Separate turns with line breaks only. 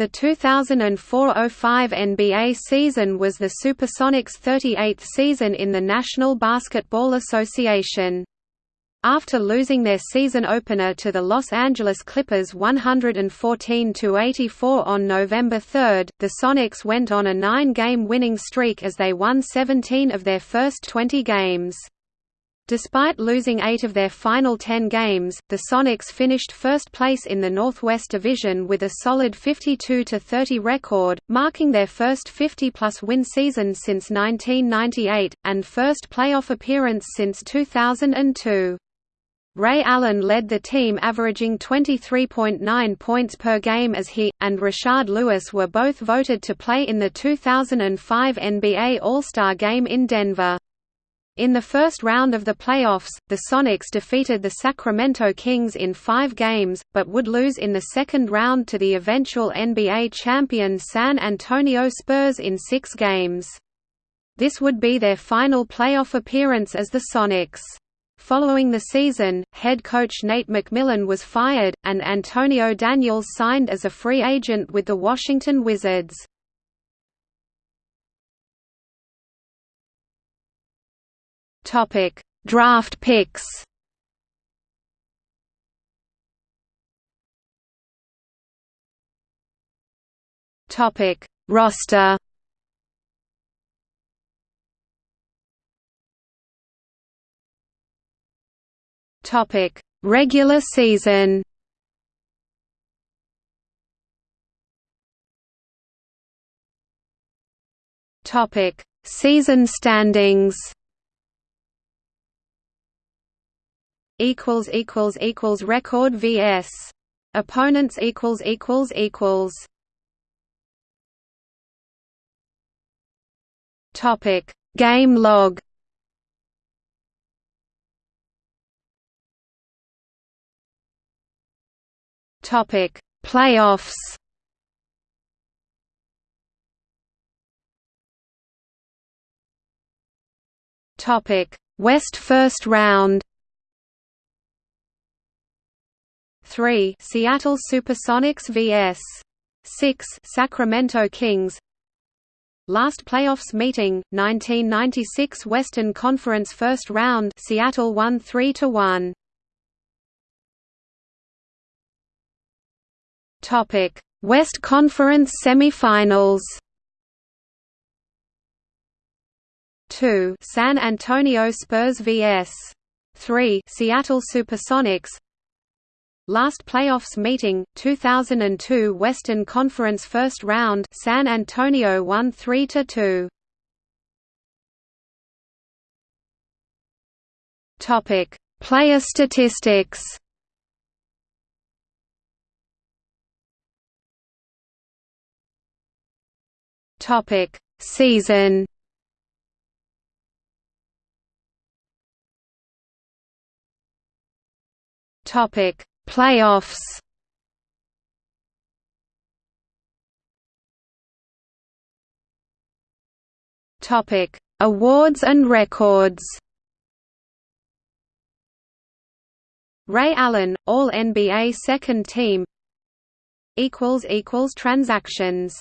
The 2004–05 NBA season was the Supersonics' 38th season in the National Basketball Association. After losing their season opener to the Los Angeles Clippers 114–84 on November 3, the Sonics went on a nine-game winning streak as they won 17 of their first 20 games. Despite losing eight of their final ten games, the Sonics finished first place in the Northwest Division with a solid 52–30 record, marking their first 50-plus win season since 1998, and first playoff appearance since 2002. Ray Allen led the team averaging 23.9 points per game as he, and Rashard Lewis were both voted to play in the 2005 NBA All-Star Game in Denver. In the first round of the playoffs, the Sonics defeated the Sacramento Kings in five games, but would lose in the second round to the eventual NBA champion San Antonio Spurs in six games. This would be their final playoff appearance as the Sonics. Following the season, head coach Nate McMillan was fired, and Antonio Daniels signed as a free agent with the Washington Wizards. Topic: Draft picks. Topic: Roster. Topic: Regular season. Topic: Season standings. Equals equals equals record vs. Opponents equals equals equals. Topic: Game log. Topic: Playoffs. Topic: West First Round. 3 Seattle Supersonics vs. 6 Sacramento Kings. Last playoffs meeting 1996 Western Conference First Round Seattle won 3 to 1 Topic: West Conference Semifinals. 2 San Antonio Spurs vs. 3 Seattle Supersonics Last playoffs meeting 2002 Western Conference First Round San Antonio won 3 to 2 Topic. Player statistics Topic: Season. Topic: Playoffs. Topic: Awards and records. Ray Allen, All NBA Second Team. Equals equals transactions.